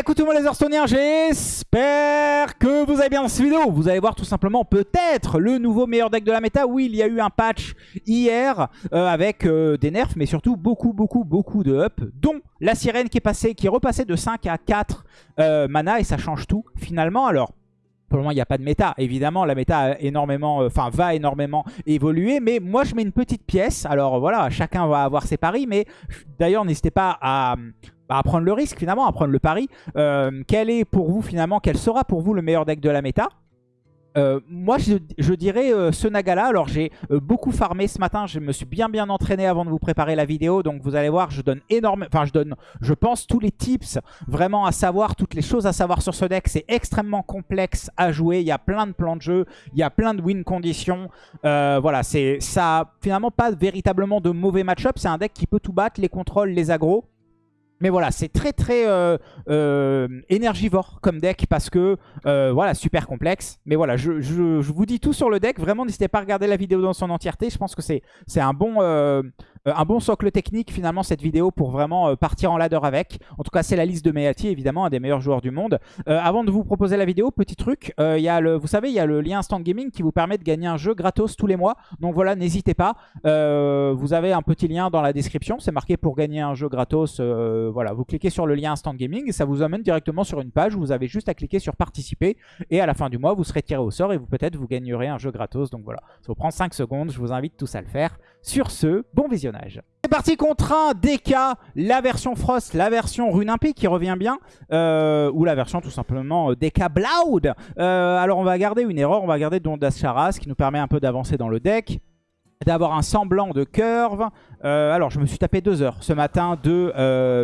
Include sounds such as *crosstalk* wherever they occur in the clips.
écoutez moi les Hearthstone'iens, j'espère que vous allez bien dans cette vidéo. Vous allez voir tout simplement peut-être le nouveau meilleur deck de la méta. Oui, il y a eu un patch hier euh, avec euh, des nerfs, mais surtout beaucoup, beaucoup, beaucoup de up, dont la sirène qui est passée, qui est repassée de 5 à 4 euh, mana et ça change tout finalement. Alors, pour le moment, il n'y a pas de méta. Évidemment, la méta a énormément, enfin, va énormément évoluer. Mais moi, je mets une petite pièce. Alors voilà, chacun va avoir ses paris. Mais d'ailleurs, n'hésitez pas à, bah, à prendre le risque finalement, à prendre le pari. Euh, quel est pour vous finalement, quel sera pour vous le meilleur deck de la méta? Euh, moi je, dirais euh, ce Nagala, alors j'ai beaucoup farmé ce matin, je me suis bien bien entraîné avant de vous préparer la vidéo, donc vous allez voir je donne énormément, enfin je donne je pense tous les tips vraiment à savoir, toutes les choses à savoir sur ce deck, c'est extrêmement complexe à jouer, il y a plein de plans de jeu, il y a plein de win conditions, voilà c'est ça finalement pas véritablement de mauvais match-up, c'est un deck qui peut tout battre, les contrôles, les agros, mais voilà, c'est très très euh, euh, énergivore comme deck parce que, euh, voilà, super complexe. Mais voilà, je, je, vous dis tout sur le deck. Vraiment, n'hésitez pas à regarder la vidéo dans son entièreté. Je pense que c'est un bon un bon socle technique finalement cette vidéo pour vraiment euh, partir en ladder avec. En tout cas c'est la liste de Meati évidemment, un des meilleurs joueurs du monde. Euh, avant de vous proposer la vidéo, petit truc, vous savez il y a le lien Instant Gaming qui vous permet de gagner un jeu gratos tous les mois. Donc voilà n'hésitez pas, vous avez un petit lien dans la description, c'est marqué pour gagner un jeu gratos. voilà, vous cliquez sur le lien Instant Gaming et ça vous amène directement sur une page où vous avez juste à cliquer sur participer et à la fin du mois vous serez tiré au sort et vous peut-être vous gagnerez un jeu gratos. Donc voilà, ça vous prend 5 secondes, je vous invite tous à le faire. Sur ce, bon visionnage. C'est parti contre un DK, la version Frost, la version Rune Impie qui revient bien, euh, ou la version tout simplement euh, DK Bloud. Euh, alors on va garder une erreur, on va garder Dondas Charas qui nous permet un peu d'avancer dans le deck d'avoir un semblant de curve. alors, je me suis tapé deux heures ce matin de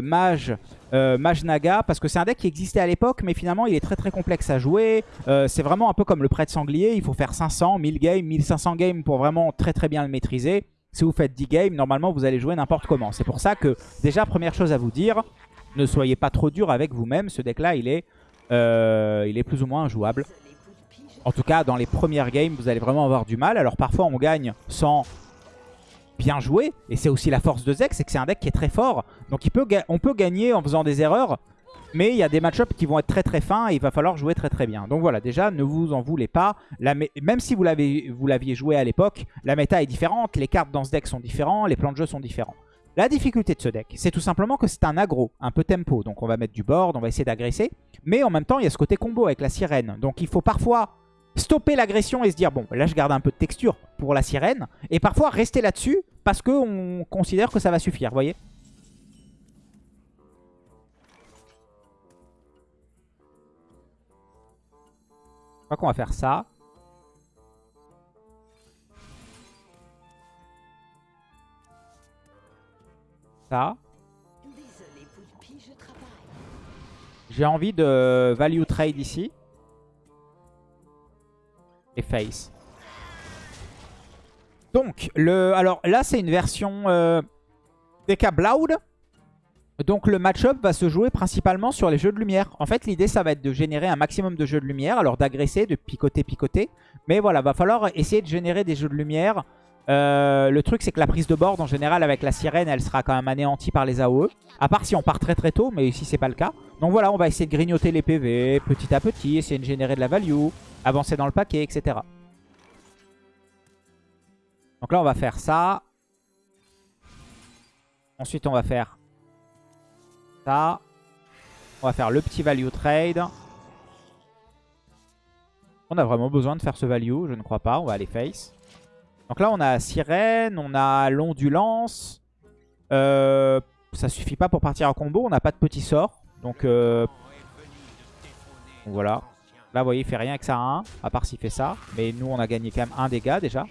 Mage, Mage Naga, parce que c'est un deck qui existait à l'époque, mais finalement, il est très très complexe à jouer. c'est vraiment un peu comme le prêtre sanglier, il faut faire 500, 1000 games, 1500 games pour vraiment très très bien le maîtriser si vous faites 10 games, normalement vous allez jouer n'importe comment. C'est pour ça que, déjà, première chose à vous dire, ne soyez pas trop dur avec vous-même. Ce deck-là, il, est, euh, il est plus ou moins injouable. En tout cas, dans les premières games, vous allez vraiment avoir du mal. Alors parfois, on gagne sans bien jouer. Et c'est aussi la force de Zek, c'est que c'est un deck qui est très fort. Donc on peut gagner en faisant des erreurs. Mais il y a des match-ups qui vont être très très fins et il va falloir jouer très très bien. Donc voilà, déjà, ne vous en voulez pas. même si vous l'aviez joué à l'époque, la méta est différente, les cartes dans ce deck sont différentes, les plans de jeu sont différents. La difficulté de ce deck, c'est tout simplement que c'est un aggro, un peu tempo. Donc on va mettre du board, on va essayer d'agresser. Mais en même temps, il y a ce côté combo avec la sirène. Donc il faut parfois stopper l'agression et se dire, bon, là je garde un peu de texture pour la sirène. Et parfois rester là-dessus parce qu'on considère que ça va suffire, vous voyez? Je crois qu'on va faire ça. Ça. J'ai envie de value trade ici. Et face. Donc, le, alors là, c'est une version euh, DK Blood. Donc le match-up va se jouer principalement sur les jeux de lumière. En fait, l'idée, ça va être de générer un maximum de jeux de lumière. Alors d'agresser, de picoter, picoter. Mais voilà, va falloir essayer de générer des jeux de lumière. Euh, le truc, c'est que la prise de board, en général, avec la sirène, elle sera quand même anéantie par les AOE. À part si on part très très tôt, mais ici, c'est pas le cas. Donc voilà, on va essayer de grignoter les PV petit à petit, essayer de générer de la value, avancer dans le paquet, etc. Donc là, on va faire ça. Ensuite, on va faire on va faire le petit value trade. On a vraiment besoin de faire ce value, je ne crois pas. On va aller face. Donc là, on a sirène, on a l'ondulance. Euh, ça suffit pas pour partir en combo. On n'a pas de petit sort. Donc, euh, voilà. Là, vous voyez, il fait rien avec ça 1, à part s'il fait ça. Mais nous, on a gagné quand même un dégât déjà.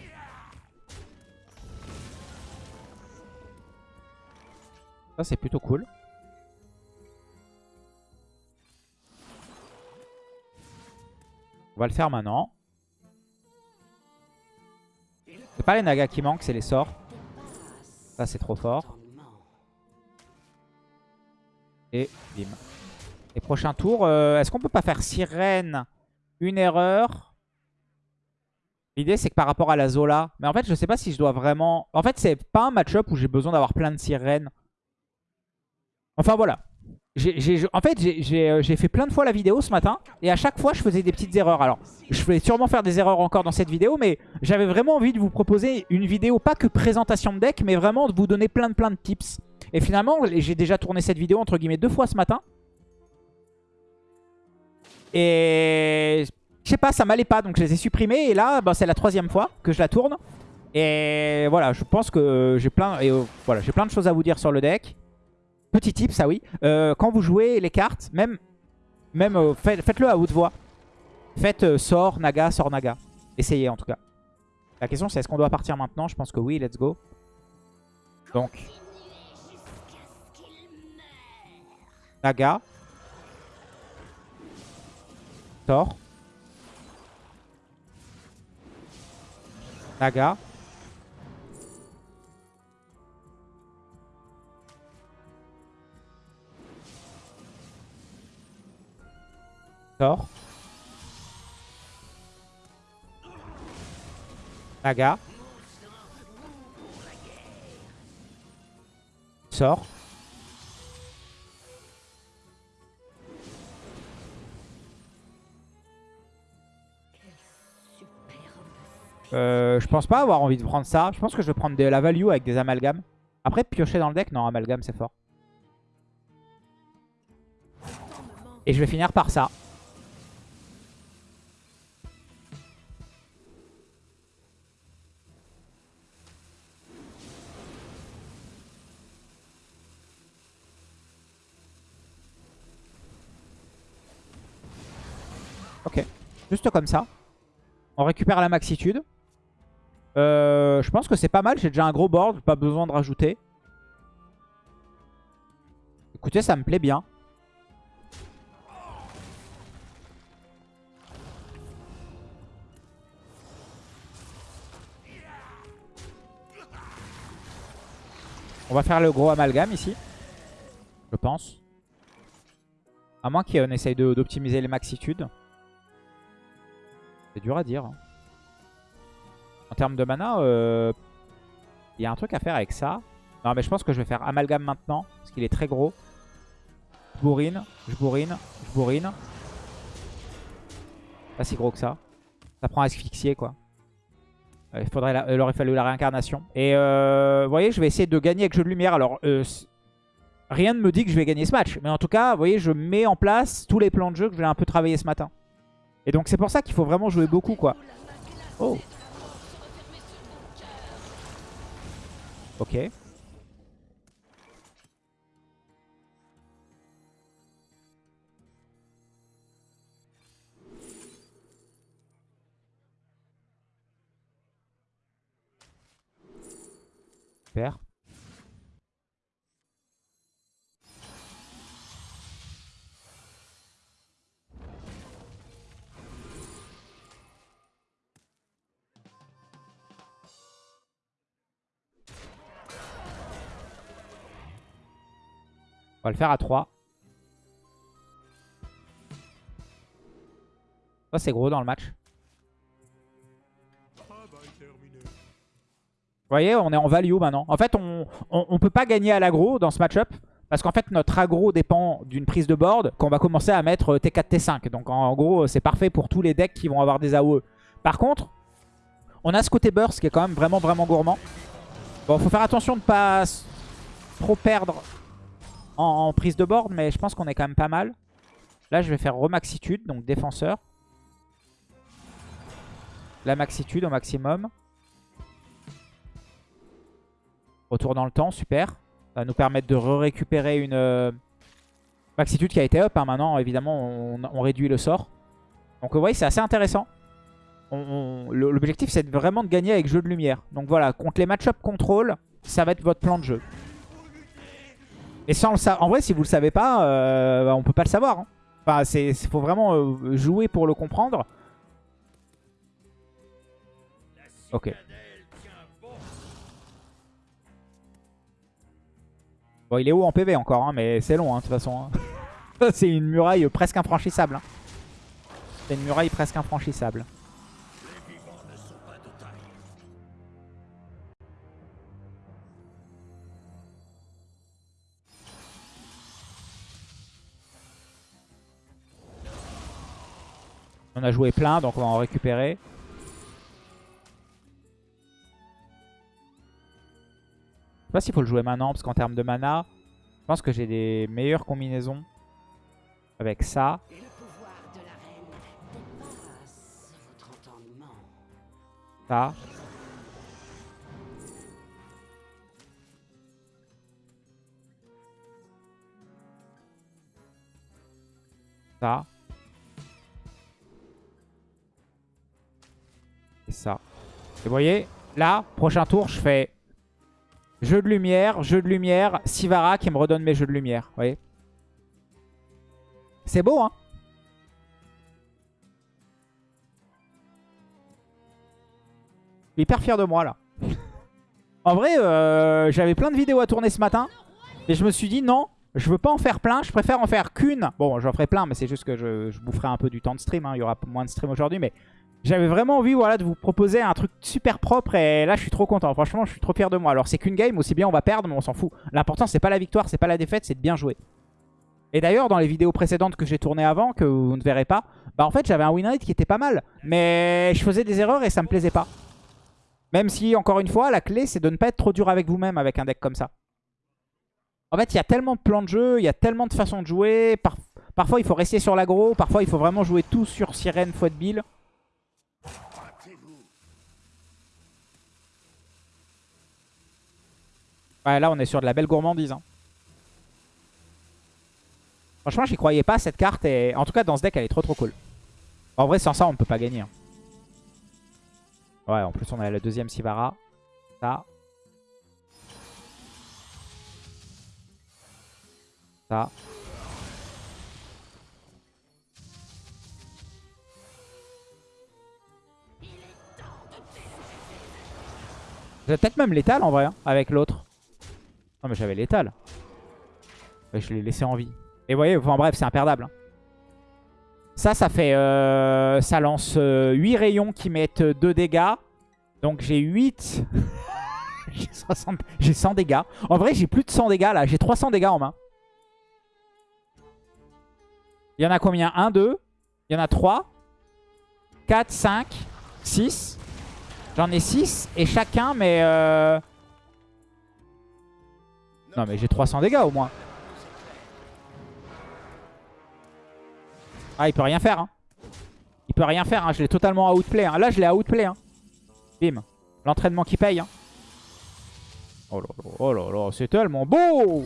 Ça, c'est plutôt cool. On va le faire maintenant. C'est pas les nagas qui manquent, c'est les sorts. Ça, c'est trop fort. Et bim. Et prochain tour, euh, est-ce qu'on peut pas faire sirène? Une erreur. L'idée, c'est que par rapport à la Zola... Mais en fait, je sais pas si je dois vraiment... En fait, c'est pas un match-up où j'ai besoin d'avoir plein de sirènes. Enfin, voilà. En fait, euh, j'ai fait plein de fois la vidéo ce matin. Et à chaque fois, je faisais des petites erreurs. Alors, je vais sûrement faire des erreurs encore dans cette vidéo. Mais j'avais vraiment envie de vous proposer une vidéo, pas que présentation de deck, mais vraiment de vous donner plein de plein de tips. Et finalement, j'ai déjà tourné cette vidéo entre guillemets deux fois ce matin. Et je sais pas, ça m'allait pas. Donc je les ai supprimés. Et là, bah, c'est la troisième fois que je la tourne. Et voilà, je pense que j'ai plein, euh, plein de choses à vous dire sur le deck. Petit tip, ça oui. Euh, quand vous jouez les cartes, même, même euh, faites- faites-le à haute voix. Faites euh, sort, naga, sort, naga. Essayez en tout cas. La question c'est est-ce qu'on doit partir maintenant? Je pense que oui, let's go. Donc. Naga. Sort. Naga. Sort. Naga. Sort. Euh, je pense pas avoir envie de prendre ça. Je pense que je vais prendre de la value avec des amalgames. Après, piocher dans le deck, non, amalgame, c'est fort. Et je vais finir par ça. Juste comme ça. On récupère la maxitude. Euh, je pense que c'est pas mal. J'ai déjà un gros board. Pas besoin de rajouter. Écoutez, ça me plaît bien. On va faire le gros amalgame ici. Je pense. À moins qu'on essaye d'optimiser les maxitudes. C'est dur à dire. En termes de mana, euh, il y a un truc à faire avec ça. Non, mais je pense que je vais faire amalgame maintenant. Parce qu'il est très gros. Je bourrine, je bourrine, je bourrine. Pas si gros que ça. Ça prend à asphyxier, quoi. Euh, Il, faudrait la- il aurait fallu la réincarnation. Et euh, vous voyez, je vais essayer de gagner avec jeu de lumière. Alors, euh, rien ne me dit que je vais gagner ce match. Mais en tout cas, vous voyez, je mets en place tous les plans de jeu que j'ai un peu travaillé ce matin. Et donc, c'est pour ça qu'il faut vraiment jouer beaucoup, quoi. Oh Ok. On va le faire à 3. Ça, c'est gros dans le match. Vous voyez, on est en value maintenant. En fait, on, on peut pas gagner à l'aggro dans ce match-up. Parce qu'en fait, notre aggro dépend d'une prise de board qu'on va commencer à mettre T4, T5. Donc en, gros, c'est parfait pour tous les decks qui vont avoir des AOE. Par contre, on a ce côté burst qui est quand même vraiment, vraiment gourmand. Bon, faut faire attention de ne pas trop perdre en, prise de board, mais je pense qu'on est quand même pas mal. Là, je vais faire remaxitude, donc défenseur. La maxitude au maximum. Retour dans le temps, super. Ça va nous permettre de récupérer une euh, maxitude qui a été up. hein. Maintenant, évidemment, on, réduit le sort. Donc, vous voyez, c'est assez intéressant. L'objectif, c'est vraiment de gagner avec jeu de lumière. Donc voilà, contre les match-up contrôle, ça va être votre plan de jeu. Et sans le en vrai, si vous le savez pas, euh, bah, on peut pas le savoir. hein. Enfin, c'est faut vraiment euh, jouer pour le comprendre. Ok. Bon, il est haut en PV encore, hein, mais c'est long, hein, de toute façon. hein. *laughs* c'est une muraille presque infranchissable. C'est une muraille presque infranchissable. On a joué plein, donc on va en récupérer. Je sais pas s'il faut le jouer maintenant, parce qu'en termes de mana, je pense que j'ai des meilleures combinaisons avec ça. Et le Et ça. Et vous voyez, là, prochain tour, je fais jeu de lumière, jeu de lumière, Sivara qui me redonne mes jeux de lumière. Vous voyez C'est beau, hein Je suis hyper fier de moi là. *laughs* en vrai, euh, j'avais plein de vidéos à tourner ce matin. Et je me suis dit non, je veux pas en faire plein. Je préfère en faire qu'une. Bon, j'en ferai plein, mais c'est juste que je, boufferai un peu du temps de stream. hein. Il y aura moins de stream aujourd'hui. Mais j'avais vraiment envie voilà, de vous proposer un truc super propre. Et là, je suis trop content. Franchement, je suis trop fier de moi. Alors, c'est qu'une game. Aussi bien, on va perdre, mais on s'en fout. L'important, c'est pas la victoire, c'est pas la défaite, c'est de bien jouer. Et d'ailleurs, dans les vidéos précédentes que j'ai tournées avant, que vous ne verrez pas, bah en fait, j'avais un win rate qui était pas mal. Mais je faisais des erreurs et ça me plaisait pas. Même si, encore une fois, la clé, c'est de ne pas être trop dur avec vous-même avec un deck comme ça. En fait, il y a tellement de plans de jeu, il y a tellement de façons de jouer. Par- Parfois, il faut rester sur l'aggro. Parfois, il faut vraiment jouer tout sur Sirène, Fouet de Bill. Ouais, là, on est sur de la belle gourmandise. hein. Franchement, j'y croyais pas cette carte. Et en tout cas, dans ce deck, elle est trop trop cool. En vrai, sans ça, on ne peut pas gagner. hein. Ouais, en plus, on a la deuxième Sivara. Ça. Ça. Peut-être même l'étal en vrai, hein, avec l'autre. Non mais j'avais l'étal. Je l'ai laissé en vie. Et vous voyez, enfin bref, c'est imperdable. hein. Ça, ça fait... euh, ça lance euh, 8 rayons qui mettent 2 dégâts. Donc j'ai 8... *laughs* j'ai 60 j'ai 100 dégâts. En vrai, j'ai plus de 100 dégâts là. J'ai 300 dégâts en main. Il y en a combien? 1, 2. Il y en a 3. 4, 5, 6. J'en ai 6. Et chacun, euh, Non mais j'ai 300 dégâts au moins. Ah, il peut rien faire. Hein. Il peut rien faire. Hein. Je l'ai totalement outplay. Hein. Là, je l'ai outplay. Hein. Bim. L'entraînement qui paye. Hein. Oh là là, oh là là, c'est tellement beau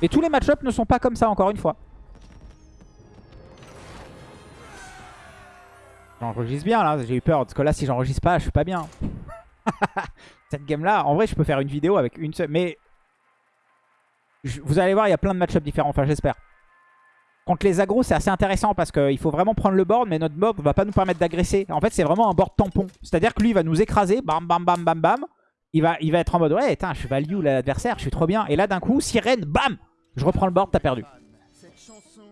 Et tous les match-ups ne sont pas comme ça, encore une fois. J'enregistre bien, là. J'ai eu peur. Parce que là, si j'enregistre pas, je suis pas bien. *laughs* Cette game-là, en vrai, je peux faire une vidéo avec une seule... Mais... Vous allez voir, il y a plein de match-ups différents. Enfin, j'espère. Contre les agros, c'est assez intéressant parce qu'il faut vraiment prendre le board, mais notre ne va pas nous permettre d'agresser. En fait, c'est vraiment un board tampon. C'est-à-dire que lui, il va nous écraser, bam, bam, bam, bam, bam. Il va, il va être en mode, ouais, putain, je value l'adversaire, je suis trop bien. Et là, d'un coup, sirène, bam Je reprends le board, t'as perdu. Cette chanson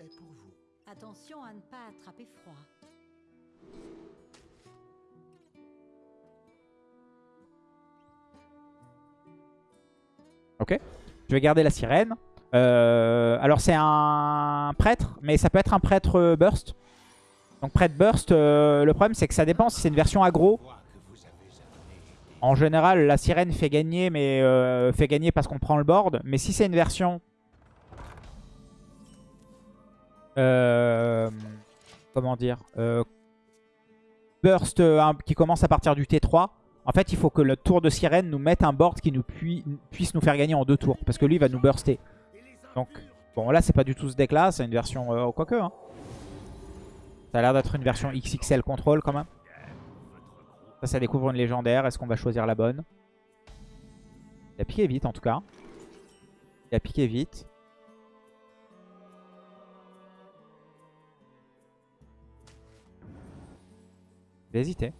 est pour vous. Attention à ne pas attraper froid. Ok Je vais garder la sirène. Euh, alors, c'est un prêtre, mais ça peut être un prêtre euh, burst. Donc, prêtre burst, euh, le problème, c'est que ça dépend si c'est une version aggro. En général, la sirène fait gagner, mais fait gagner parce qu'on prend le board. Mais si c'est une version... comment dire Burst qui commence à partir du T3. En fait, il faut que le tour de sirène nous mette un board qui puisse nous faire gagner en deux tours. Parce que lui, il va nous burster. Donc, bon, là, c'est pas du tout ce deck-là. C'est une version... Euh, quoique, hein. Ça a l'air d'être une version XXL contrôle, quand même. Ça, ça découvre une légendaire. Est-ce qu'on va choisir la bonne? Il a piqué vite, en tout cas. Il a piqué vite. A hésité.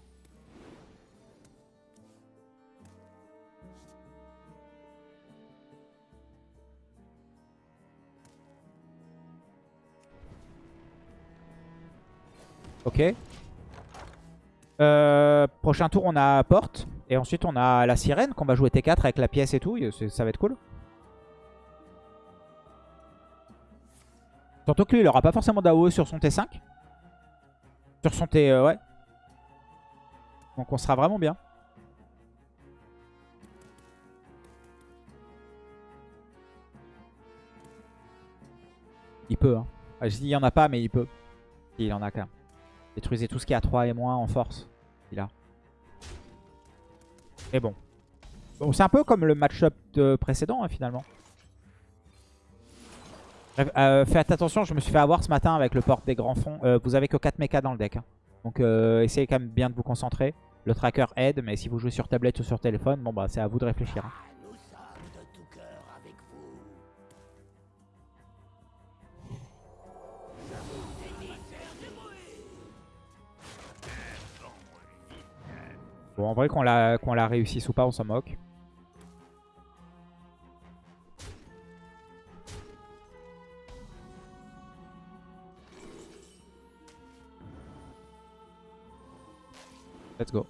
Ok. Euh, prochain tour, on a Porte. Et ensuite, on a la Sirène qu'on va jouer T4 avec la pièce et tout. Ça va être cool. Surtout que lui, il aura pas forcément d'AOE sur son T5. Sur son T, euh, ouais. Donc on sera vraiment bien. Il peut, hein. Ah, Je dis il y en a pas, mais il peut. Il en a quand. Détruisez tout ce qui est à 3 et moins en force. Il a. Et bon. Bon, c'est un peu comme le match-up de précédent, hein, finalement. Euh, faites attention, je me suis fait avoir ce matin avec le port des grands fonds. Euh, vous avez que 4 mechas dans le deck. hein. Donc euh, essayez quand même bien de vous concentrer. Le tracker aide, mais si vous jouez sur tablette ou sur téléphone, bon bah c'est à vous de réfléchir. hein. Bon, en vrai, qu'on la, la réussisse ou pas, on s'en moque. Let's go.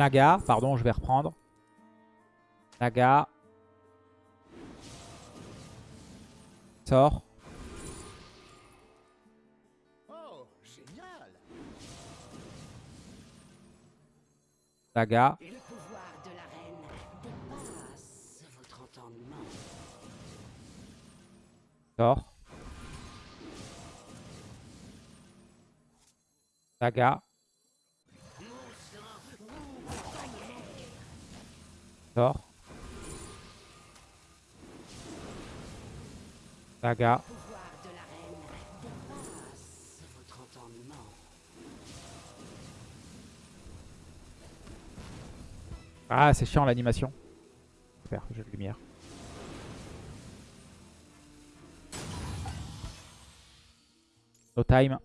Naga, pardon, je vais reprendre. Naga. Sort. Oh, génial Naga. Le pouvoir de la reine dépasse votre entendement. Sort. Naga. Sort. Naga. Le pouvoir de la reine dépasse entendement. Ah, c'est chiant l'animation. Super, jeu de lumière. No time.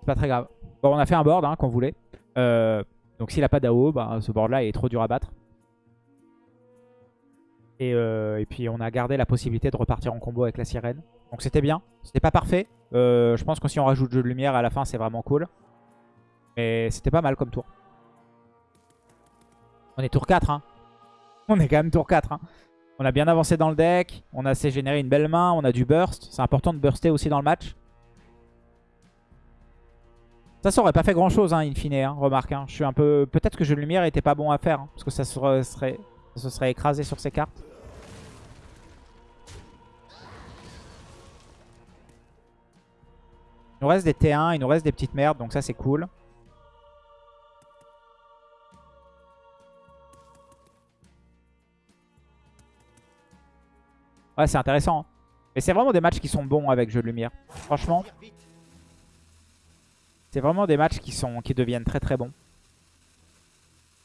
C'est pas très grave. Bon, on a fait un board hein, qu'on voulait. Euh, donc s'il a pas d'AO, bah, ce board là est trop dur à battre. Et, euh, et puis on a gardé la possibilité de repartir en combo avec la sirène. Donc c'était bien. C'était pas parfait. Euh, je pense que si on rajoute jeu de lumière à la fin, c'est vraiment cool. Mais c'était pas mal comme tour. On est tour 4. Hein. *laughs* On est quand même tour 4. Hein. On a bien avancé dans le deck. On a assez généré une belle main. On a du burst. C'est important de burster aussi dans le match. Ça, ça aurait pas fait grand chose, hein, in fine. Hein, remarque. hein. Je suis un peu. Peut-être que jeu de lumière était pas bon à faire. hein, parce que ça serait, serait- ça se serait écrasé sur ses cartes. Il nous reste des T1, il nous reste des petites merdes, donc ça c'est cool. Ouais, c'est intéressant. hein. Mais c'est vraiment des matchs qui sont bons avec jeu de lumière. Franchement, c'est vraiment des matchs qui, sont, qui deviennent très très bons.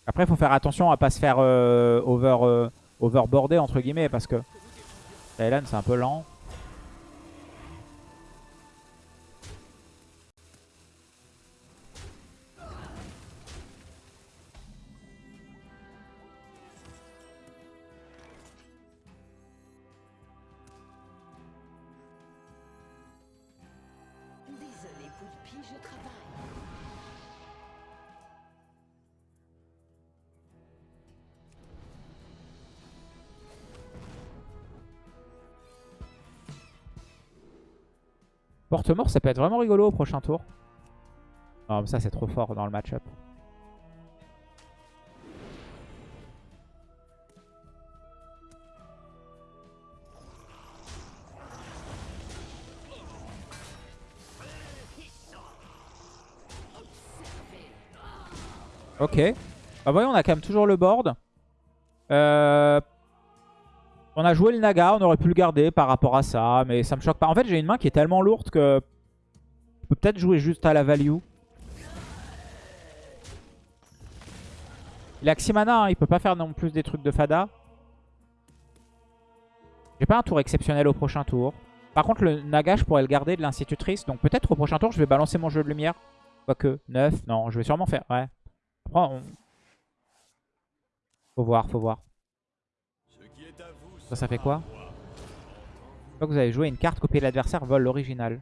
Après, il faut faire attention à pas se faire euh, over, euh, overboarder, entre guillemets, parce que Thailand, c'est un peu lent. Porte-mort, ça peut être vraiment rigolo au prochain tour. Non, mais ça, c'est trop fort dans le match-up. Ok. Bah voyons, on a quand même toujours le board. Euh, On a joué le Naga, on aurait pu le garder par rapport à ça, mais ça me choque pas. En fait, j'ai une main qui est tellement lourde que je peux peut-être jouer juste à la value. Il a Ximana, hein, il peut pas faire non plus des trucs de Fada. J'ai pas un tour exceptionnel au prochain tour. Par contre, le Naga, je pourrais le garder de l'institutrice. Donc peut-être au prochain tour, je vais balancer mon jeu de lumière. Quoique, 9. Non, je vais sûrement faire... Ouais. Après, on... Faut voir, faut voir. Ça, ça fait quoi vous avez joué une carte, copier l'adversaire, vole l'original.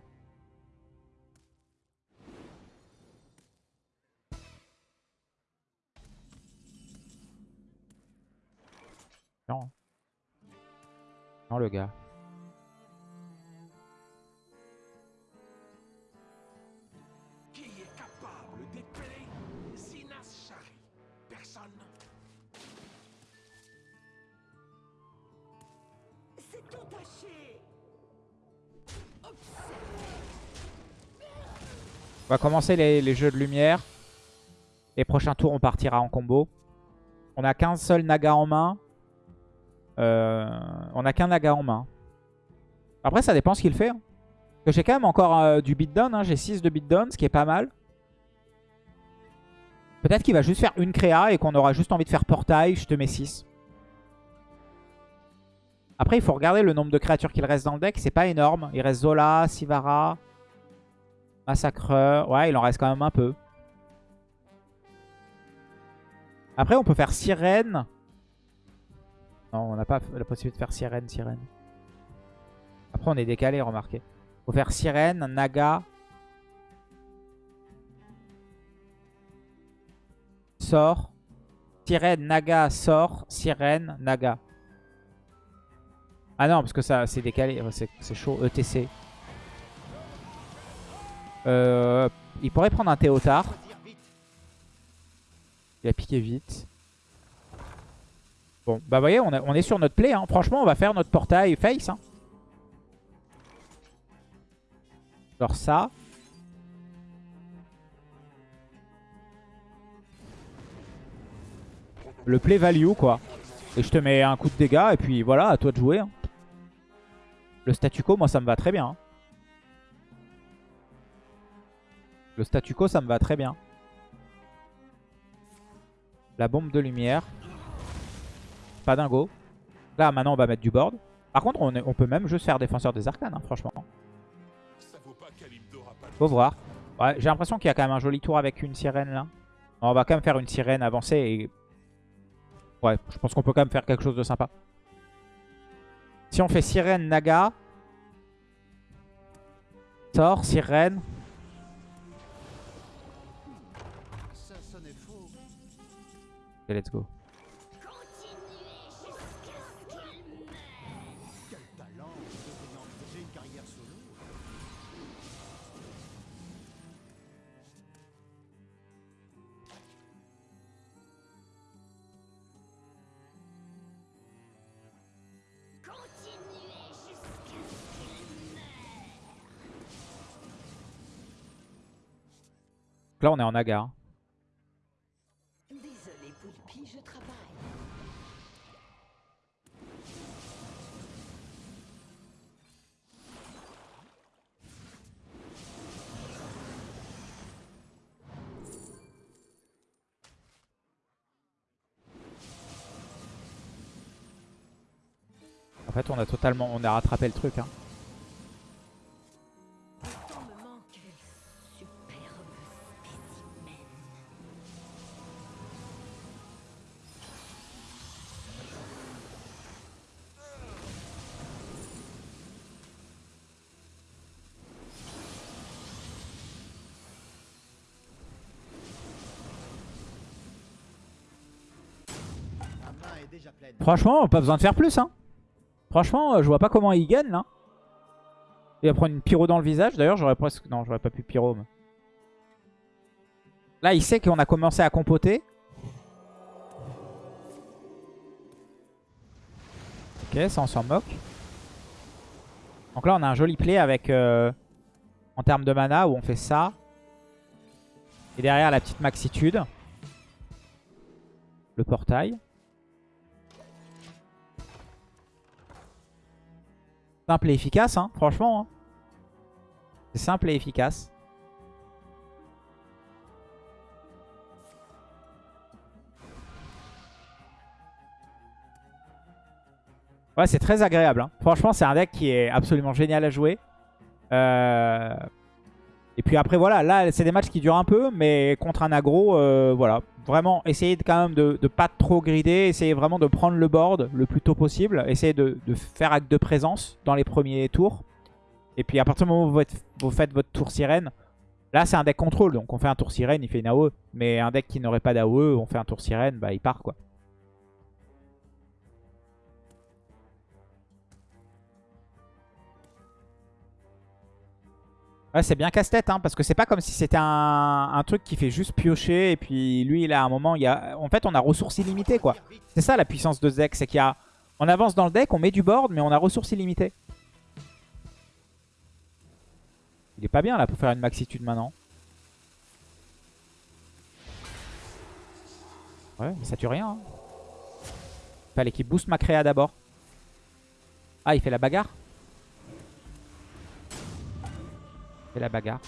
Non. Non, le gars. On va commencer les, jeux de lumière. Les prochains tours, on partira en combo. On a qu'un seul Naga en main. Euh, on a qu'un Naga en main. Après, ça dépend ce qu'il fait. hein. J'ai quand même encore euh, du beatdown. Hein. J'ai 6 de beatdown, ce qui est pas mal. Peut-être qu'il va juste faire une créa et qu'on aura juste envie de faire portail. Je te mets 6. Après, il faut regarder le nombre de créatures qu'il reste dans le deck. C'est pas énorme. Il reste Zola, Sivara, Massacreur. Ouais, il en reste quand même un peu. Après, on peut faire Sirène. Non, on n'a pas la possibilité de faire Sirène, Sirène. Après, on est décalé, remarquez. Faut faire Sirène, Naga. Sort. Sirène, Naga, sort. Sirène, Naga. Ah non, parce que ça c'est décalé. C'est c'est chaud. ETC. Euh, il pourrait prendre un Théotard. Il a piqué vite. Bon, bah vous voyez, on, est sur notre play. hein. Franchement, on va faire notre portail face. hein. Genre ça. Le play value, quoi. Et je te mets un coup de dégâts, et puis voilà, à toi de jouer. hein. Le statu quo, moi, ça me va très bien. Le statu quo, ça me va très bien. La bombe de lumière. Pas dingo. Là, maintenant, on va mettre du board. Par contre, on, peut même juste faire défenseur des arcanes, hein, franchement. Faut voir. Ouais, J'ai l'impression qu'il y a quand même un joli tour avec une sirène, là. On va quand même faire une sirène avancée. Et... Ouais, je pense qu'on peut quand même faire quelque chose de sympa. Si on fait sirène, naga. Sort, sirène. Solo. Donc là, on est en naga. On a totalement... On a rattrapé le truc. Hein. Franchement, pas besoin de faire plus. Hein. Franchement, euh, je vois pas comment il gagne là. Il va prendre une pyro dans le visage. D'ailleurs, j'aurais presque. Non, j'aurais pas pu pyro. Là, il sait qu'on a commencé à compoter. Ok, ça on s'en moque. Donc là, on a un joli play avec. euh, en termes de mana, où on fait ça. Et derrière, la petite maxitude. Le portail. Simple et efficace, hein, franchement. hein. C'est simple et efficace. Ouais, c'est très agréable. hein. Franchement, c'est un deck qui est absolument génial à jouer. Euh, Et puis après, voilà, là, c'est des matchs qui durent un peu, mais contre un aggro, euh, voilà. Vraiment, essayez de, quand même de, de pas trop grider, essayez vraiment de prendre le board le plus tôt possible, essayez de, faire acte de présence dans les premiers tours. Et puis à partir du moment où vous faites votre tour sirène, là c'est un deck contrôle, donc on fait un tour sirène, il fait une AOE. Mais un deck qui n'aurait pas d'AOE, on fait un tour sirène, bah il part quoi. Ouais, c'est bien casse-tête, hein, parce que c'est pas comme si c'était un, truc qui fait juste piocher, et puis lui, il a un moment, il y a... En fait, on a ressources illimitées, quoi. C'est ça la puissance de ce deck, c'est qu'il y a... On avance dans le deck, on met du board, mais on a ressources illimitées. Il est pas bien, là, pour faire une maxitude maintenant. Ouais, mais ça tue rien. Hein. Fallait qu'il booste ma créa d'abord. Ah, il fait la bagarre fait la bagarre.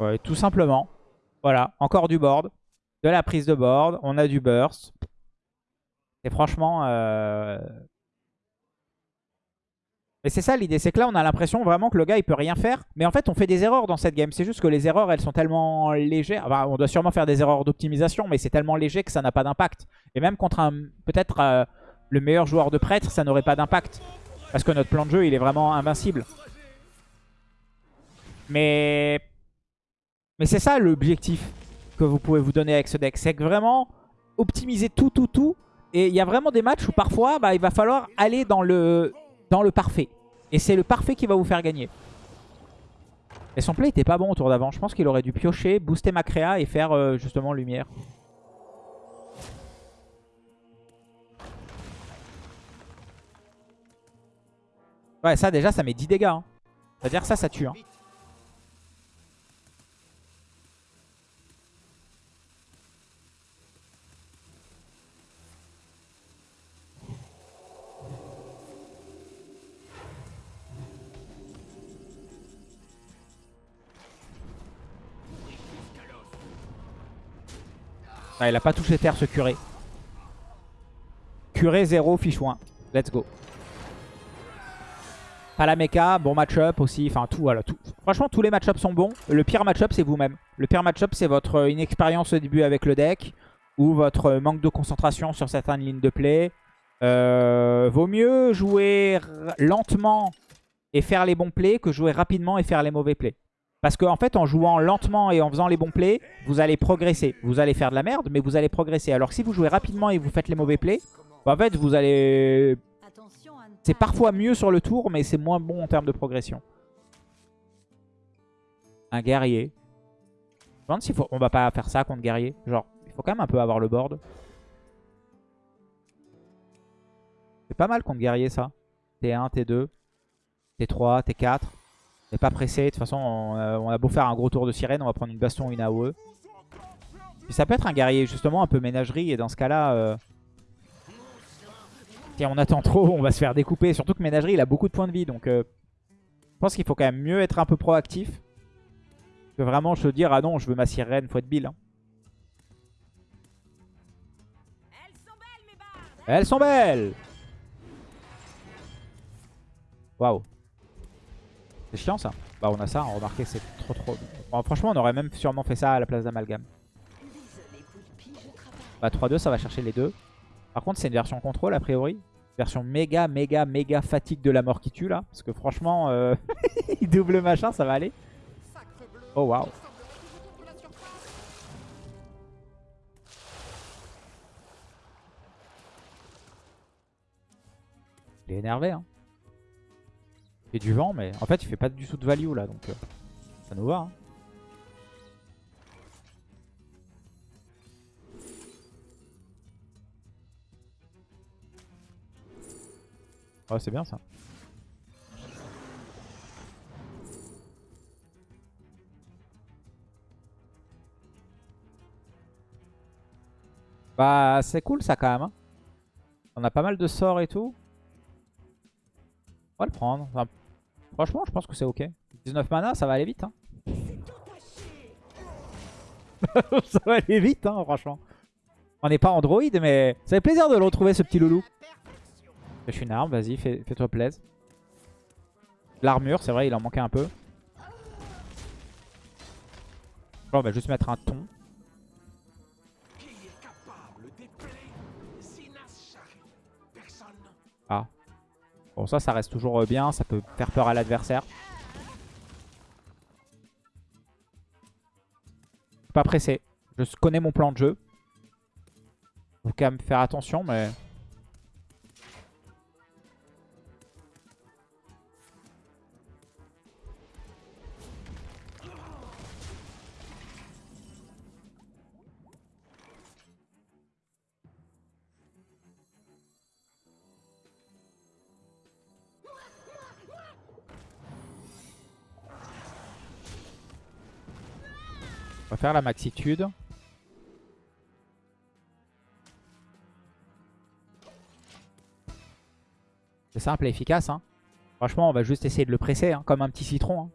Ouais, tout simplement. Voilà, encore du board. De la prise de board. On a du burst. Et franchement... Euh... Et c'est ça l'idée, c'est que là on a l'impression vraiment que le gars il peut rien faire. Mais en fait on fait des erreurs dans cette game. C'est juste que les erreurs elles sont tellement légères. Enfin, on doit sûrement faire des erreurs d'optimisation mais c'est tellement léger que ça n'a pas d'impact. Et même contre un peut-être euh, le meilleur joueur de prêtre ça n'aurait pas d'impact. Parce que notre plan de jeu il est vraiment invincible. Mais mais c'est ça l'objectif que vous pouvez vous donner avec ce deck. C'est que vraiment optimiser tout, tout, tout. Et il y a vraiment des matchs où parfois bah, il va falloir aller dans le, dans le parfait. Et c'est le parfait qui va vous faire gagner. Et son play était pas bon au tour d'avant. Je pense qu'il aurait dû piocher, booster ma créa et faire euh, justement lumière. Ouais, ça déjà, ça met 10 dégâts. hein. C'est-à-dire ça, ça tue. hein. Il a pas touché terre ce curé. Curé 0, fichouin. Let's go. Pas la bon match-up aussi. Enfin, tout, voilà. Franchement, tous les match-ups sont bons. Le pire match-up, c'est vous-même. Le pire match-up, c'est votre euh, inexpérience au début avec le deck. Ou votre euh, manque de concentration sur certaines lignes de play. Euh, vaut mieux jouer lentement et faire les bons plays que jouer rapidement et faire les mauvais plays. Parce qu'en fait, en jouant lentement et en faisant les bons plays, vous allez progresser. Vous allez faire de la merde, mais vous allez progresser. Alors que si vous jouez rapidement et vous faites les mauvais plays, bah, en fait, vous allez... C'est parfois mieux sur le tour, mais c'est moins bon en termes de progression. Un guerrier. Je me demande s'il faut... On va pas faire ça contre guerrier. Genre, il faut quand même un peu avoir le board. C'est pas mal contre guerrier, ça. T1, T2, T3, T4. N'est pas pressé. De toute façon, on, a beau faire un gros tour de sirène, on va prendre une baston une AOE. Puis ça peut être un guerrier, justement, un peu ménagerie. Et dans ce cas-là... euh, Si on attend trop, on va se faire découper. Surtout que ménagerie, il a beaucoup de points de vie. Donc, euh, je pense qu'il faut quand même mieux être un peu proactif. Que vraiment se dire, ah non, je veux ma sirène, faut être bill. hein. Elles sont belles Waouh. C'est chiant ça. Bah on a ça, remarquez c'est trop trop... Bon, franchement on aurait même sûrement fait ça à la place d'Amalgame. Bah 3-2 ça va chercher les deux. Par contre c'est une version contrôle a priori. Version méga méga méga fatigue de la mort qui tue là. Parce que franchement, euh... *laughs* double machin ça va aller. Oh waouh. Il est énervé hein fait du vent, mais en fait, il fait pas du tout de value là, donc euh, ça nous va. Hein. C'est bien ça. Bah, c'est cool ça quand même. Hein. On a pas mal de sorts et tout. On va le prendre. Franchement, je pense que c'est ok. 19 mana, ça va aller vite. Hein. *laughs* ça va aller vite, hein, franchement. On n'est pas Android, mais ça fait plaisir de le retrouver, ce petit loulou. Je suis une arme, vas-y, fais- fais-toi plaisir. L'armure, c'est vrai, il en manquait un peu. On va juste mettre un ton. Bon, ça, ça reste toujours euh, bien. Ça peut faire peur à l'adversaire. Pas pressé. Je connais mon plan de jeu. Faut quand même faire attention, mais... faire la maxitude. C'est simple et efficace. Hein. Franchement, on va juste essayer de le presser, hein, comme un petit citron. hein.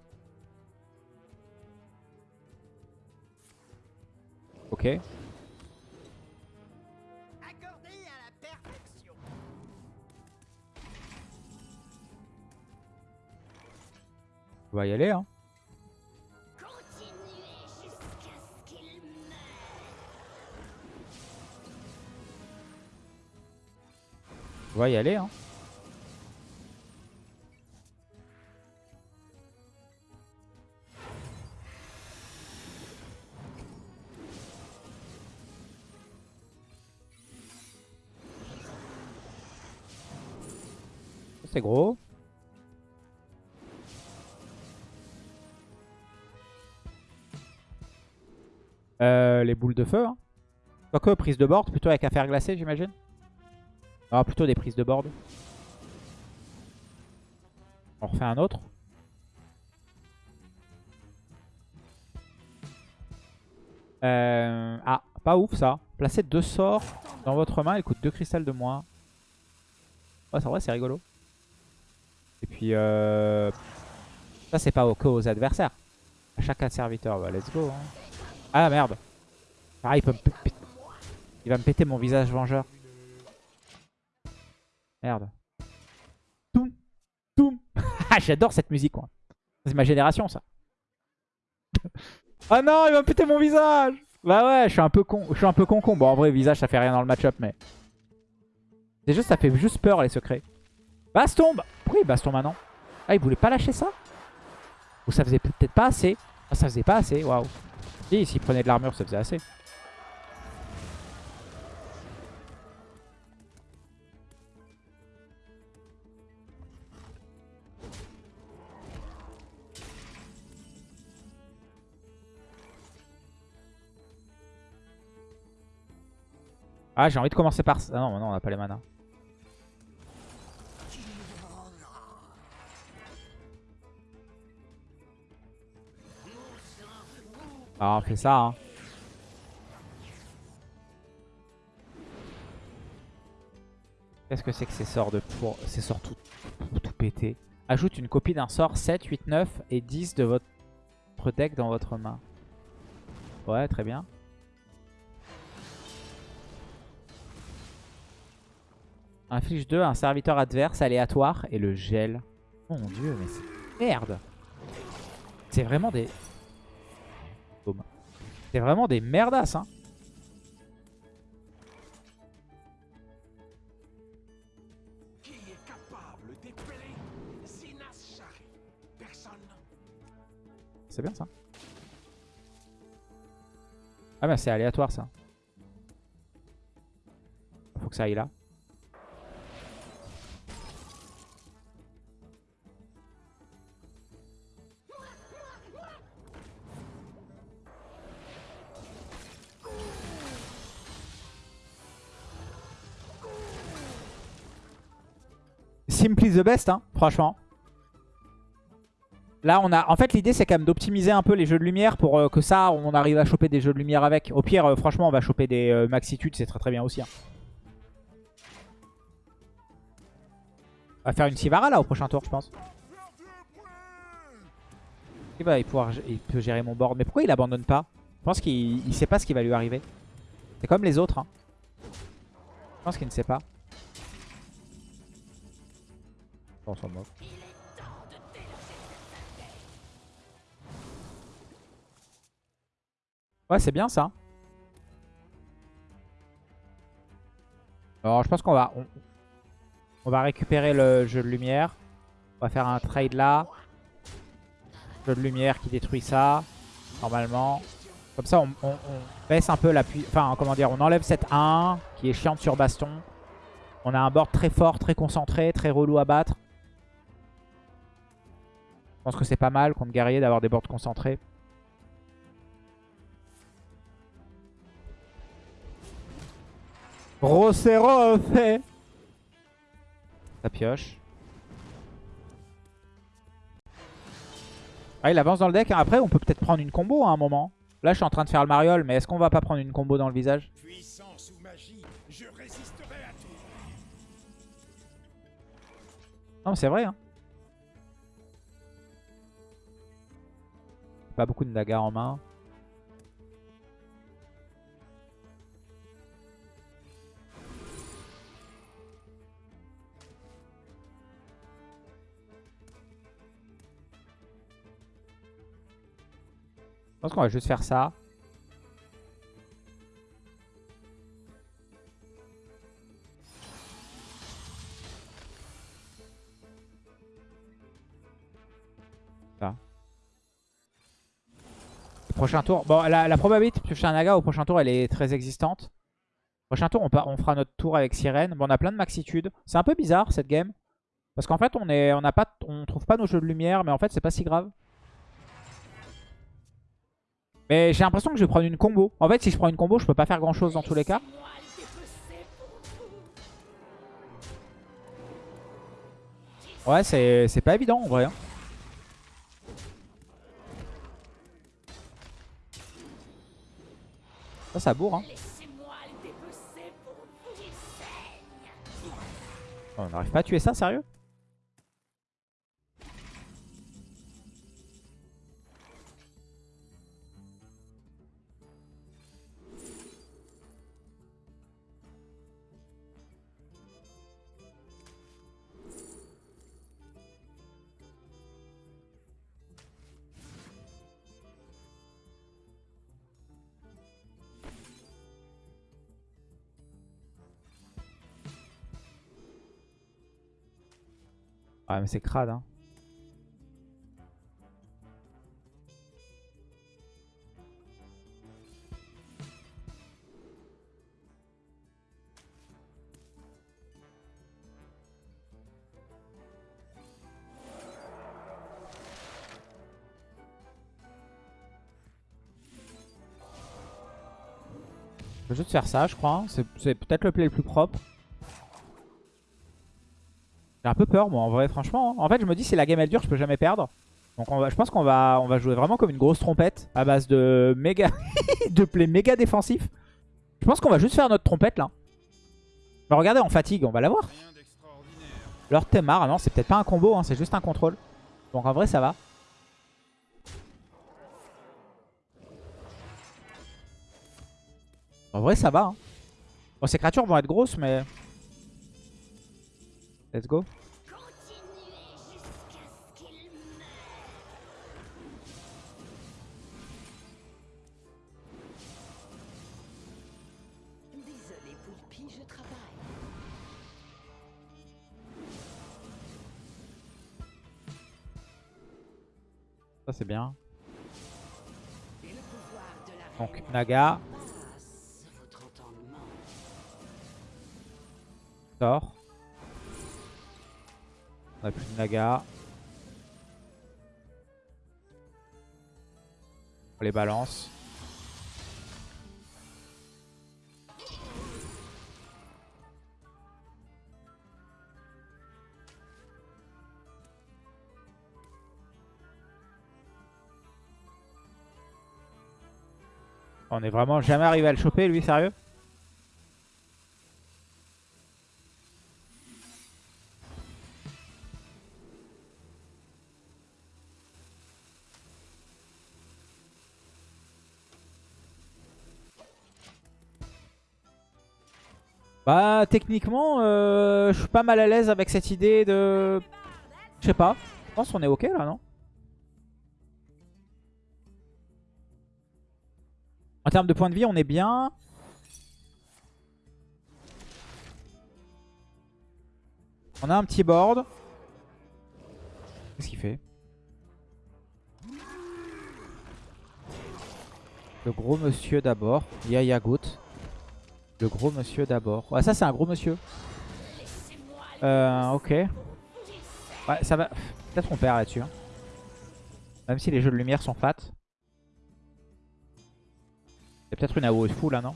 Ok. On va y aller. Hein. On va y aller. Hein. C'est gros. Euh, les boules de feu. Hein. Quoique, prise de board, plutôt avec un fer glacé, j'imagine. Ah, plutôt des prises de board. On refait un autre. Euh, ah, pas ouf ça. Placez deux sorts dans votre main, il coûte deux cristals de moins. Ouais, c'est vrai, c'est rigolo. Et puis, euh... ça c'est pas au que aux adversaires. À chaque serviteur, bah let's go. hein. Ah merde. Ah, il peut Il va me péter mon visage vengeur. Merde. Toum. Toum. *laughs* Ah, J'adore cette musique, quoi. C'est ma génération, ça. ah non, il va péter mon visage. Bah ouais, je suis un peu con. Je suis un peu con con. Bon, en vrai, visage, ça fait rien dans le match-up, mais... C'est juste, ça fait juste peur, les secrets. Baston bah, Pourquoi il baston maintenant? Ah, il voulait pas lâcher ça? Ou ça faisait peut-être pas assez? Ah, ça faisait pas assez, waouh. Si, s'il prenait de l'armure, ça faisait assez. Ah, j'ai envie de commencer par ça. Ah non, non, on n'a pas les manas. Ah, on fait ça, hein. Qu'est-ce que c'est que ces sorts de pour ces sorts tout, tout, tout pété Ajoute une copie d'un sort 7, 8, 9 et 10 de votre deck dans votre main. Ouais, très bien. Inflige 2 à un serviteur adverse aléatoire et le gel. Oh mon dieu, mais c'est... Merde C'est vraiment des... C'est vraiment des merdasses, hein. C'est bien ça. Ah bah c'est aléatoire ça. Faut que ça aille là. Simply the best, hein, franchement. Là, on a. En fait, l'idée, c'est quand même d'optimiser un peu les jeux de lumière pour euh, que ça, on arrive à choper des jeux de lumière avec. Au pire, euh, franchement, on va choper des euh, maxitudes, c'est très très bien aussi. hein. On va faire une Sivara là au prochain tour, je pense. Il va pouvoir, il peut gérer mon board. Mais pourquoi il abandonne pas? Je pense qu'il il sait pas ce qui va lui arriver. C'est comme les autres. hein. Je pense qu'il ne sait pas. On. Ouais, c'est bien ça. Alors, je pense qu'on va... On, va récupérer le jeu de lumière. On va faire un trade là. Jeu de lumière qui détruit ça. Normalement. Comme ça, on, baisse un peu la. Enfin, comment dire, on enlève cette 1 qui est chiante sur baston. On a un board très fort, très concentré, très relou à battre. Je pense que c'est pas mal contre guerrier d'avoir des boards concentrés. Rosero fait Ça pioche. Ah, il avance dans le deck. Après, on peut peut-être prendre une combo à un moment. Là, je suis en train de faire le mariole, mais est-ce qu'on va pas prendre une combo dans le visage? Puissance ou magie, je résisterai à tout. Non, c'est vrai. Hein. Pas beaucoup de dagas en main. Je pense qu'on va juste faire ça. Prochain tour. Bon, la, probabilité de piocher un naga au prochain tour, elle est très existante. Prochain tour, on, fera notre tour avec sirène. Bon, on a plein de maxitude. C'est un peu bizarre cette game. Parce qu'en fait, on est, pas, on trouve pas nos jeux de lumière, mais en fait, c'est pas si grave. Mais j'ai l'impression que je vais prendre une combo. En fait, si je prends une combo, je peux pas faire grand chose dans tous les cas. Ouais, c'est c'est pas évident en vrai. hein. Ça, ça bourre. Hein. Oh, On n'arrive pas à tuer ça, sérieux? Ouais, mais c'est crade. Hein. Je vais juste faire ça, je crois. c'est peut-être le play le plus propre. J'ai un peu peur, moi, en vrai, franchement. En fait, je me dis, si la game elle dure, je peux jamais perdre. Donc, on va, je pense qu'on va, on va jouer vraiment comme une grosse trompette à base de méga, *laughs* de play méga défensif. Je pense qu'on va juste faire notre trompette là. Mais regardez, en fatigue, on va l'avoir. Leur Temar, non, c'est peut-être pas un combo, hein, c'est juste un contrôle. Donc en vrai, ça va. En vrai, ça va. Hein. Bon, ces créatures vont être grosses, mais... Let's go. Ça, c'est bien. Le pouvoir de la reine Donc, Naga, sort. On n'a plus de naga. On les balance. On est vraiment jamais arrivé à le choper lui, sérieux? Bah, techniquement, euh, je suis pas mal à l'aise avec cette idée de... Je sais pas. Je pense qu'on est ok là, non? En termes de points de vie, on est bien. On a un petit board. Qu'est-ce qu'il fait? Le gros monsieur d'abord. Yaya Goat. Le gros monsieur d'abord. Ouais, ça c'est un gros monsieur. Euh, ok. Ouais, ça va. Peut-être on perd là-dessus. hein. Même si les jeux de lumière sont fat. C'est peut-être une AOE full là, non?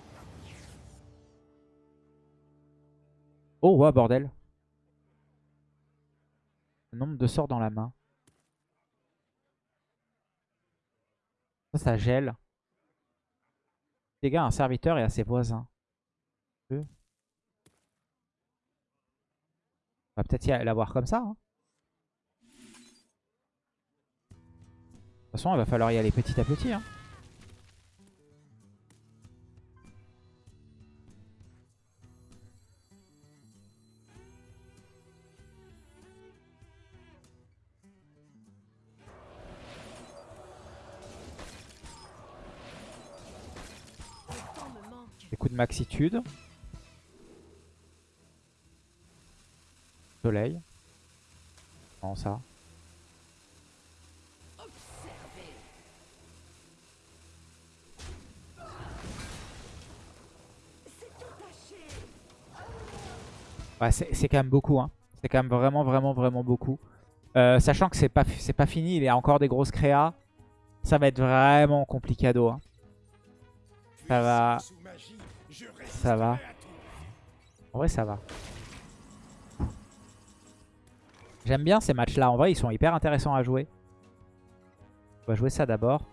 Oh, ouais, bordel. Le nombre de sorts dans la main. Ça, ça gèle. Dégâts à un serviteur et à ses voisins. Deux. On va peut-être l'avoir comme ça. hein. De toute façon, il va falloir y aller petit à petit. hein. Coups de maxitude. Soleil. Non, ça. C'est quand même beaucoup. Hein. C'est quand même vraiment, vraiment, vraiment beaucoup. Euh, sachant que c'est pas, pas fini, il y a encore des grosses créas. Ça va être vraiment complicado. Hein. Ça va. Ça va. En vrai, ça va. J'aime bien ces matchs-là. En vrai, ils sont hyper intéressants à jouer. On va jouer ça d'abord.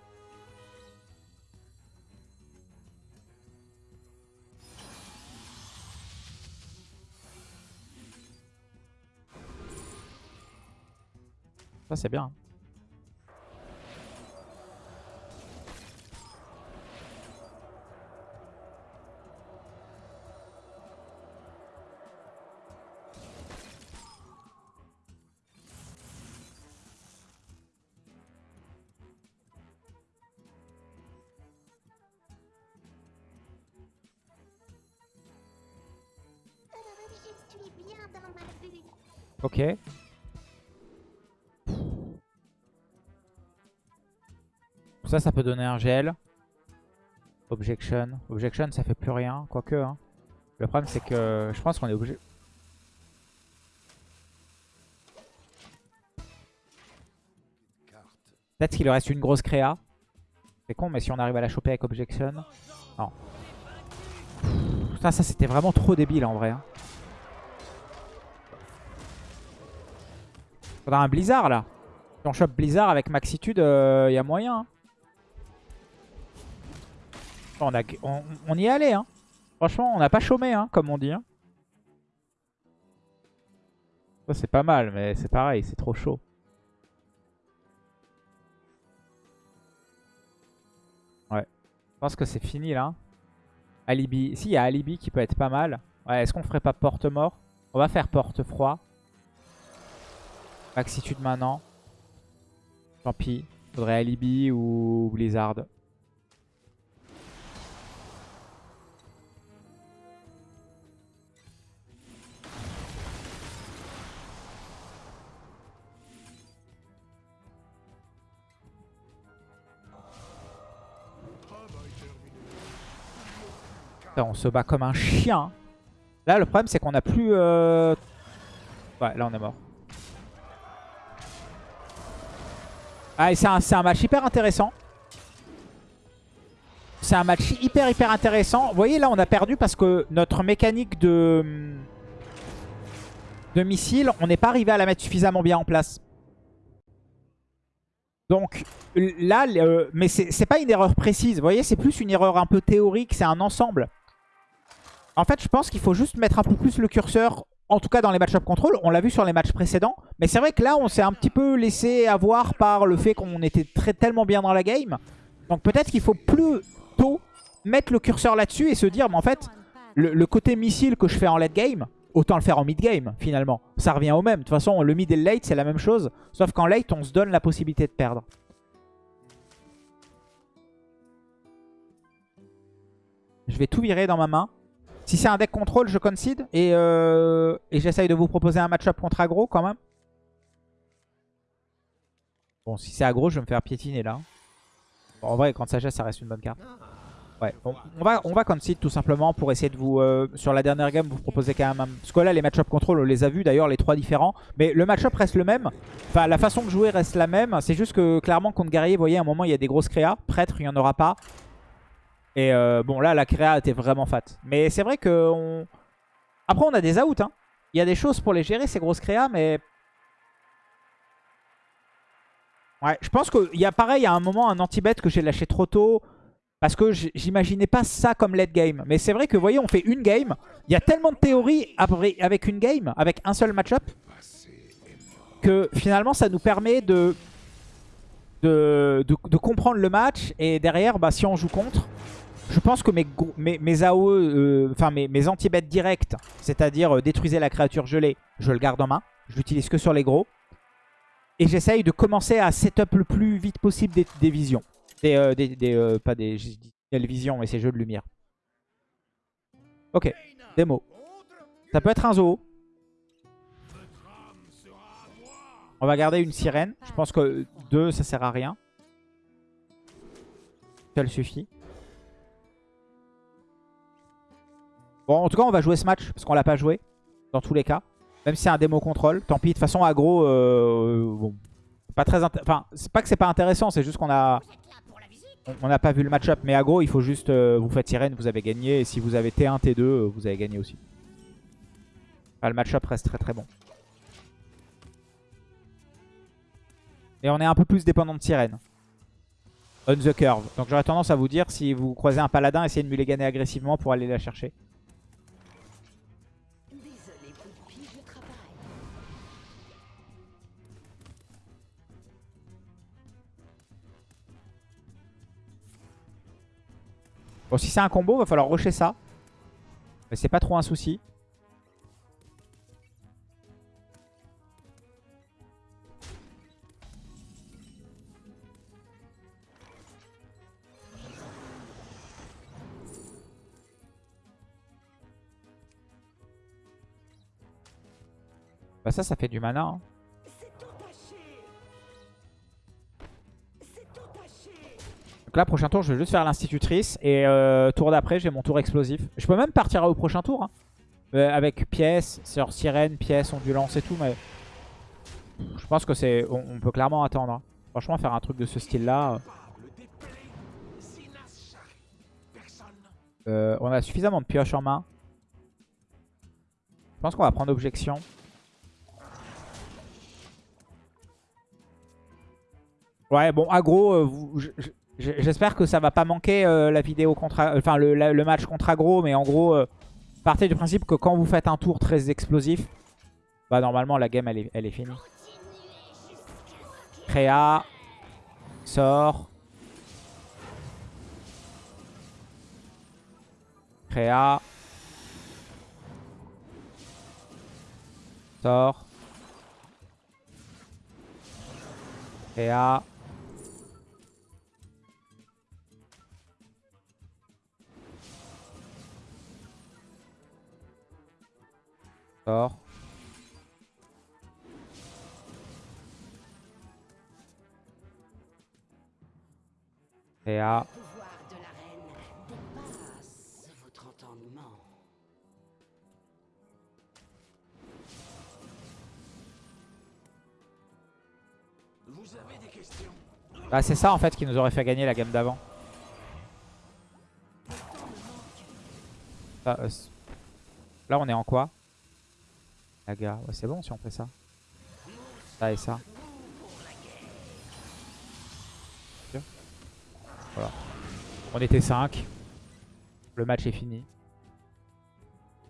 Ça, c'est bien. Je Ça, ça peut donner un gel. Objection. Objection, ça fait plus rien. Quoique. Hein. Le problème, c'est que je pense qu'on est obligé. Peut-être qu'il reste une grosse créa. C'est con, mais si on arrive à la choper avec Objection. Non. Ça, ça c'était vraiment trop débile en vrai. hein. Faudra un Blizzard là. Si on chope Blizzard avec Maxitude, il y a moyen. hein. On, y est allé. Hein. Franchement, on n'a pas chômé, hein, comme on dit. hein. C'est pas mal, mais c'est pareil, c'est trop chaud. Ouais. Je pense que c'est fini là. Alibi. Si, il y a Alibi qui peut être pas mal. Ouais, est-ce qu'on ferait pas porte-mort? On va faire porte-froid. Maxitude maintenant. Tant pis. Faudrait Alibi ou Blizzard. On se bat comme un chien. Là, le problème, c'est qu'on a plus... euh, Ouais, là, on est mort. Ah, c'est un, match hyper intéressant. C'est un match hyper, hyper intéressant. Vous voyez, là, on a perdu parce que notre mécanique de... Missile, on n'est pas arrivé à la mettre suffisamment bien en place. Donc là, mais c'est pas une erreur précise. Vous voyez, c'est plus une erreur un peu théorique. C'est un ensemble. En fait, je pense qu'il faut juste mettre un peu plus le curseur. En tout cas, dans les match-up control. On l'a vu sur les matchs précédents. Mais c'est vrai que là, on s'est un petit peu laissé avoir par le fait qu'on était très, tellement bien dans la game. Donc peut-être qu'il faut plus tôt mettre le curseur là-dessus et se dire, mais en fait, le, le côté missile que je fais en late game, autant le faire en mid game finalement. Ça revient au même. De toute façon, le mid et le late, c'est la même chose. Sauf qu'en late, on se donne la possibilité de perdre. Je vais tout virer dans ma main. Si c'est un deck contrôle, je concede. Et, euh, j'essaye de vous proposer un match-up contre aggro quand même. Bon, si c'est aggro, je vais me faire piétiner là. En vrai, quand sagesse, ça reste une bonne carte. Ouais, on, va, on concede tout simplement pour essayer de vous, euh, sur la dernière game, vous proposer quand même un... Parce que là, les match-up contrôle, on les a vus d'ailleurs, les trois différents. Mais le match-up reste le même. Enfin, la façon de jouer reste la même. C'est juste que, clairement, contre guerrier, vous voyez, à un moment, il y a des grosses créas. Prêtre, il n'y en aura pas. Et euh, bon, là, la créa était vraiment fat. Mais c'est vrai que... On... Après, on a des outs. Hein. Il y a des choses pour les gérer, ces grosses créas, mais... Ouais, je pense qu'il y a pareil, à un moment, un anti-bet que j'ai lâché trop tôt. Parce que j'imaginais pas ça comme late game. Mais c'est vrai que, vous voyez, on fait une game. Il y a tellement de théories avec une game, avec un seul match-up, que finalement, ça nous permet de, de, de, comprendre le match. Et derrière, bah, si on joue contre, je pense que mes, mes, AOE, euh, enfin mes, anti-bêtes directs, c'est-à-dire euh, détruisez la créature gelée, je le garde en main. Je l'utilise que sur les gros. Et j'essaye de commencer à setup le plus vite possible des, visions. Des, euh, des, des euh, pas des, visions, mais ces jeux de lumière. Ok, démo. Ça peut être un zoo. On va garder une sirène. Je pense que deux, ça sert à rien. Seul suffit. Bon, en tout cas, on va jouer ce match parce qu'on l'a pas joué. Dans tous les cas. Même si c'est un démo contrôle. Tant pis, de toute façon, aggro, euh, bon, pas très Enfin, c'est pas que c'est pas intéressant, c'est juste qu'on a... On n'a pas vu le match-up, mais aggro, il faut juste... Euh, vous faites sirène, vous avez gagné. Et si vous avez T1, T2, euh, vous avez gagné aussi. le match-up reste très très bon. Et on est un peu plus dépendant de sirène. On the curve. Donc j'aurais tendance à vous dire, si vous croisez un paladin, essayez de mulliganer agressivement pour aller la chercher. Bon, si c'est un combo, va falloir rusher ça. Mais c'est pas trop un souci. Bah ça, ça fait du mana. hein. Donc là, prochain tour, je vais juste faire l'institutrice. Et euh, tour d'après, j'ai mon tour explosif. Je peux même partir au prochain tour. hein. Euh, avec pièces, sur sirène, pièces, ondulance et tout. Mais je pense que c'est, on, peut clairement attendre. hein. Franchement, faire un truc de ce style-là. euh, on a suffisamment de pioches en main. Je pense qu'on va prendre objection. Ouais, bon, aggro, vous- j'espère que ça va pas manquer euh, la vidéo contre, enfin le match contre aggro, mais en gros, euh, partez du principe que quand vous faites un tour très explosif, bah normalement la game elle est, elle est finie. Créa, sort, créa, sort, créa. Avez des questions? Bah c'est ça en fait qui nous aurait fait gagner la game d'avant. Euh, Là on est en quoi? C'est bon si on fait ça. Ça et ça. Voilà. On était 5. Le match est fini.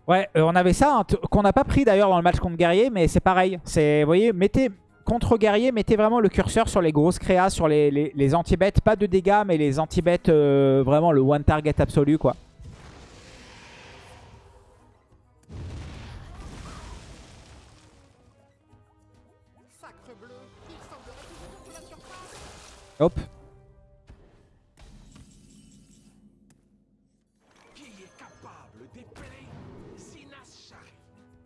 Ouais, euh, on avait ça, hein, qu'on n'a pas pris d'ailleurs dans le match contre Guerrier, mais c'est pareil. C'est, vous voyez, mettez contre Guerrier, mettez vraiment le curseur sur les grosses créas, sur les, les, les anti-bêtes. Pas de dégâts, mais les anti-bêtes, euh, vraiment le one target absolu, quoi. Hop. Qui est capable d'épeler Sinas Shari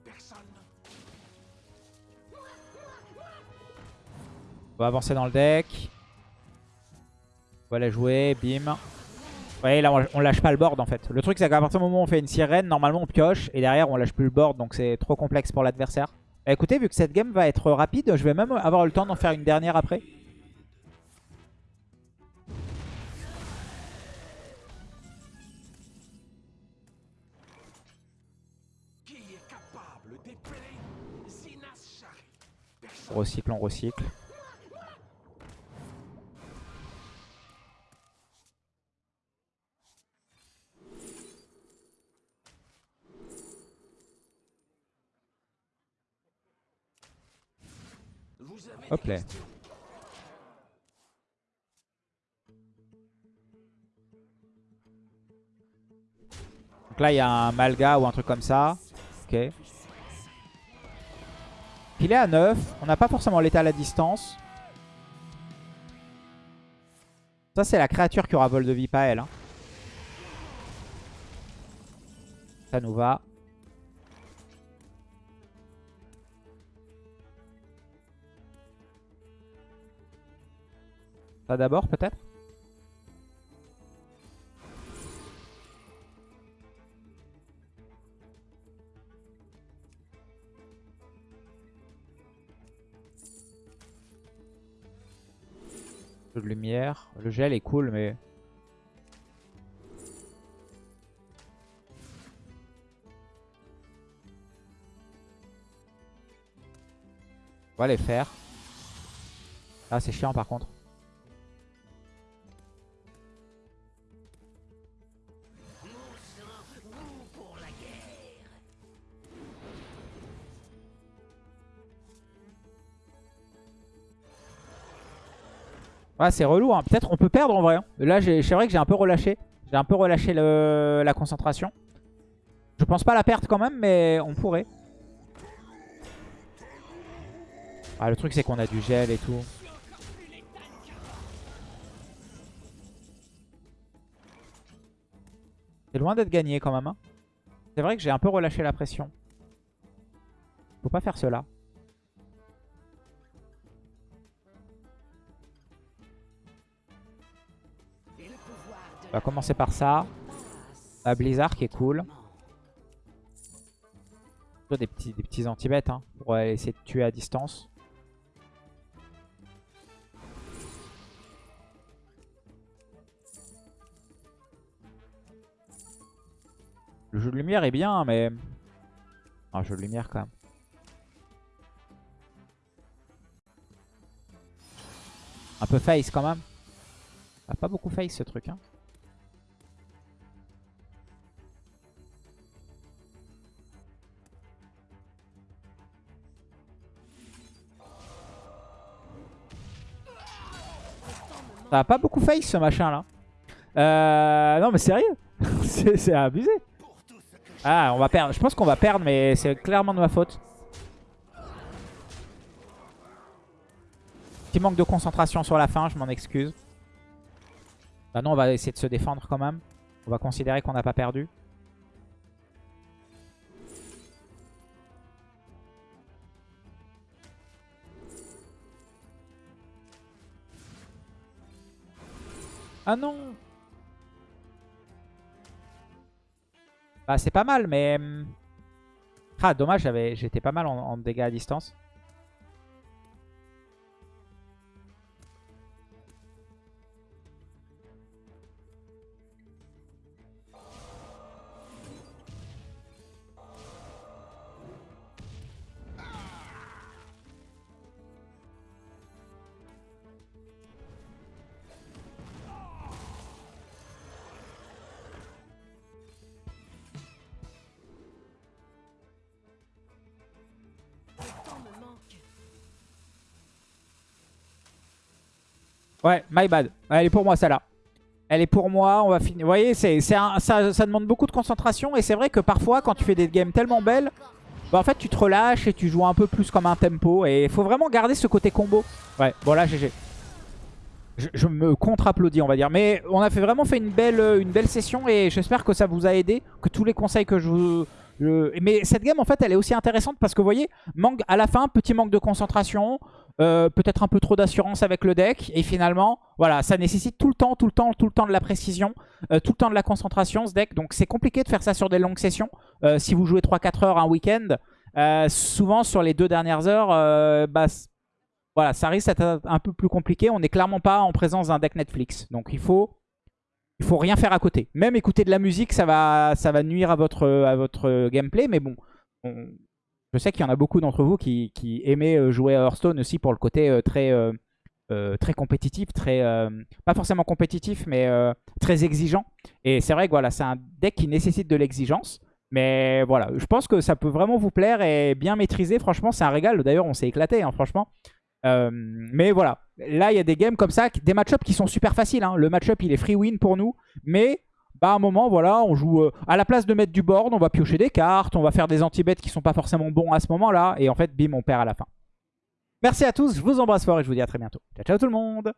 Personne. On va avancer dans le deck. On va la jouer, bim. Vous voyez, là, on, on lâche pas le board en fait. Le truc, c'est qu'à partir du moment où on fait une sirène, normalement on pioche. Et derrière, on lâche plus le board, donc c'est trop complexe pour l'adversaire. Bah, écoutez, vu que cette game va être rapide, je vais même avoir le temps d'en faire une dernière après. On recycle, on recycle. Hop là. Donc là, il y a un Malga ou un truc comme ça. Ok. Il est à 9. On n'a pas forcément l'état à la distance. Ça, c'est la créature qui aura vol de vie, pas elle. hein. Ça nous va. Ça d'abord, peut-être? De lumière. Le gel est cool, mais... On va les faire. Ah, c'est chiant par contre. C'est relou. Hein. Peut-être on peut perdre en vrai. hein. Là, c'est vrai que j'ai un peu relâché. J'ai un peu relâché la concentration. Je pense pas la perdre quand même, mais on pourrait. Ah, le truc, c'est qu'on a du gel et tout. C'est loin d'être gagné quand même. hein. C'est vrai que j'ai un peu relâché la pression. Faut pas faire cela. On va commencer par ça. La Blizzard qui est cool. Des petits, des petits anti-bêtes hein, pour essayer de tuer à distance. Le jeu de lumière est bien, mais... Un jeu de lumière quand même. Un peu face quand même. Pas beaucoup face ce truc. Hein. Ça a pas beaucoup face ce machin là. Euh, non mais sérieux *laughs* C'est abusé. Ah on va perdre. Je pense qu'on va perdre mais c'est clairement de ma faute. Petit manque de concentration sur la fin, je m'en excuse. Bah non on va essayer de se défendre quand même. On va considérer qu'on n'a pas perdu. Ah non Bah c'est pas mal mais... hum, Ah dommage j'étais pas mal en dégâts à distance. Ouais, my bad. Elle est pour moi, celle-là. Elle est pour moi, on va finir. Vous voyez, c'est, ça, ça demande beaucoup de concentration. Et c'est vrai que parfois, quand tu fais des games tellement belles, bah en fait, tu te relâches et tu joues un peu plus comme un tempo. Et il faut vraiment garder ce côté combo. Ouais, bon là, GG. Je, me contre-applaudis, on va dire. Mais on a fait, vraiment fait une belle, une belle session et j'espère que ça vous a aidé. Que tous les conseils que je vous... Mais cette game, en fait, elle est aussi intéressante parce que, vous voyez, manque, à la fin, petit manque de concentration. Euh, Peut-être un peu trop d'assurance avec le deck. Et finalement, voilà, ça nécessite tout le temps, tout le temps, tout le temps de la précision. euh, tout le temps de la concentration, ce deck. Donc, c'est compliqué de faire ça sur des longues sessions. Euh, si vous jouez 3-4 heures un week-end, souvent, sur les deux dernières heures, bah, voilà, ça risque d'être un peu plus compliqué. On n'est clairement pas en présence d'un deck Netflix. Donc il faut, faut rien faire à côté. Même écouter de la musique, ça va, nuire à votre, gameplay. Mais bon, on- je sais qu'il y en a beaucoup d'entre vous qui, qui aimaient euh, jouer Hearthstone aussi pour le côté euh, très, euh, très compétitif, très, pas forcément compétitif, mais très exigeant. Et c'est vrai que voilà, c'est un deck qui nécessite de l'exigence. Mais voilà, je pense que ça peut vraiment vous plaire et bien maîtriser. Franchement, c'est un régal. D'ailleurs, on s'est éclaté, hein, franchement. Mais voilà, là il y a des games comme ça, des match-ups qui sont super faciles. hein. Le match-up il est free win pour nous, mais bah, à un moment, voilà, on joue euh, à la place de mettre du board, on va piocher des cartes, on va faire des anti-bets qui sont pas forcément bons à ce moment-là, et en fait, bim, on perd à la fin. Merci à tous, je vous embrasse fort et je vous dis à très bientôt. Ciao, ciao tout le monde